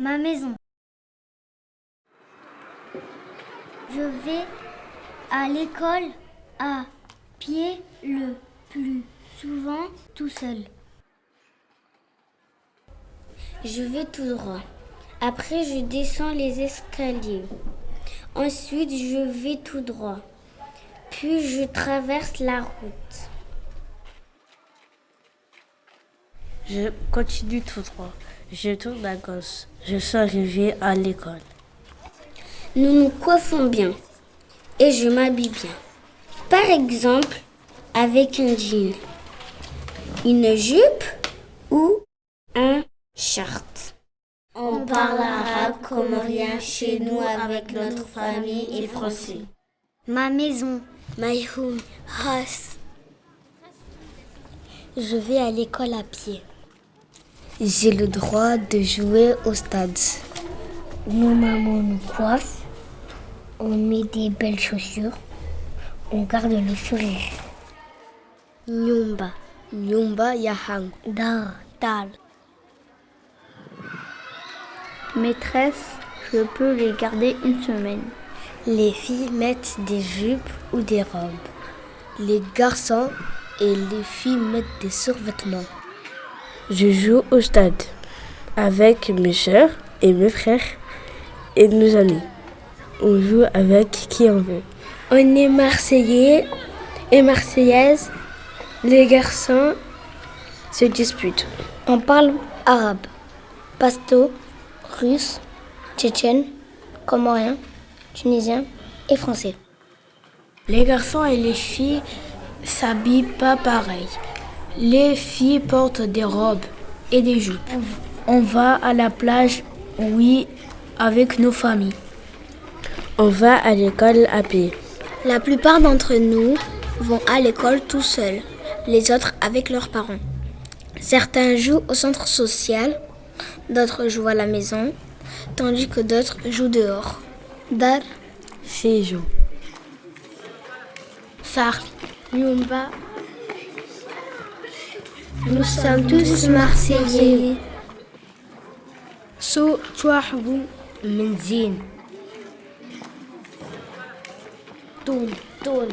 Ma maison. Je vais à l'école à pied le plus souvent tout seul. Je vais tout droit. Après, je descends les escaliers. Ensuite, je vais tout droit. Puis, je traverse la route. Je continue tout droit. Je tourne à gauche. Je suis arrivé à l'école. Nous nous coiffons bien et je m'habille bien. Par exemple, avec un jean, une jupe ou un short. On parle arabe comme rien chez nous avec notre famille et français. Ma maison, my home, house. Je vais à l'école à pied. J'ai le droit de jouer au stade. Nos mamans nous coiffent, on met des belles chaussures, on garde le sourire. Nyumba, Nyumba Yahang. Dar, dal. Maîtresse, je peux les garder une semaine. Les filles mettent des jupes ou des robes. Les garçons et les filles mettent des survêtements. Je joue au stade avec mes soeurs et mes frères et nos amis. On joue avec qui on veut. On est marseillais et marseillaises. Les garçons se disputent. On parle arabe, pasto, russe, tchétchène, comorien, tunisien et français. Les garçons et les filles s'habillent pas pareil. Les filles portent des robes et des jupes. On va à la plage, oui, avec nos familles. On va à l'école à pied. La plupart d'entre nous vont à l'école tout seuls, les autres avec leurs parents. Certains jouent au centre social, d'autres jouent à la maison, tandis que d'autres jouent dehors. Dar, Sejo. Sar, Nyumba. Nous sommes tous Marseillais. Toun, Toun.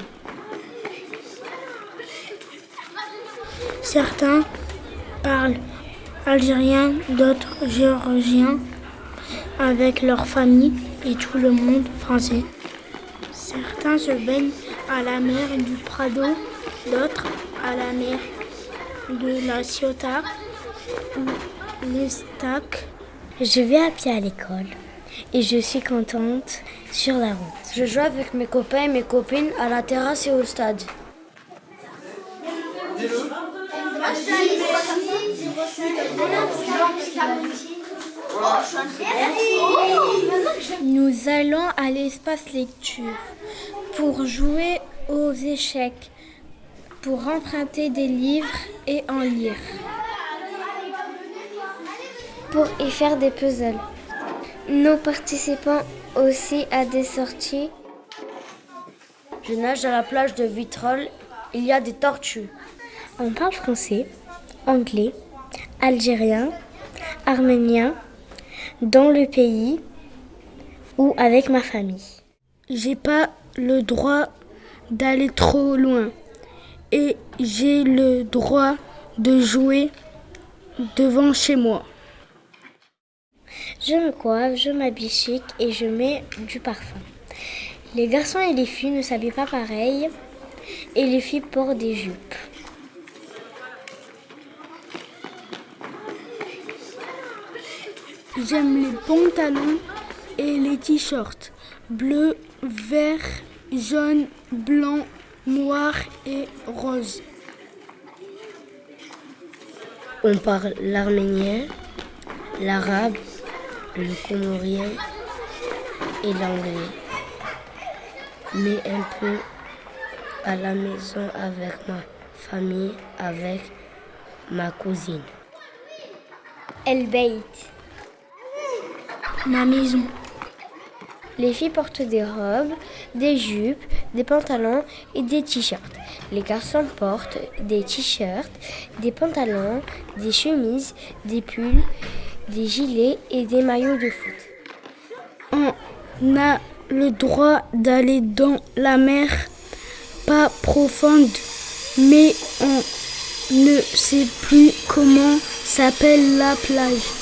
Certains parlent algérien, d'autres géorgien avec leur famille et tout le monde français. Certains se baignent à la mer du Prado, d'autres à la mer de la Ciotat ou l'Estac. Je vais à pied à l'école et je suis contente sur la route. Je joue avec mes copains et mes copines à la terrasse et au stade. Nous allons à l'espace lecture pour jouer aux échecs, pour emprunter des livres et en lire. Pour y faire des puzzles. Nous participons aussi à des sorties. Je nage à la plage de Vitrolles. Il y a des tortues. On parle français, anglais, algérien, arménien, dans le pays ou avec ma famille. J'ai pas le droit d'aller trop loin et j'ai le droit de jouer devant chez moi. Je me coiffe, je m'habille chic et je mets du parfum. Les garçons et les filles ne s'habillent pas pareil et les filles portent des jupes. J'aime les pantalons et les t-shirts bleu, vert, jaune, blanc, noir et rose. On parle l'arménien, l'arabe, le comorien et l'anglais. Mais un peu à la maison avec ma famille, avec ma cousine. El Beit. Ma maison. Les filles portent des robes, des jupes, des pantalons et des t-shirts. Les garçons portent des t-shirts, des pantalons, des chemises, des pulls des gilets et des maillots de foot. On a le droit d'aller dans la mer, pas profonde, mais on ne sait plus comment s'appelle la plage.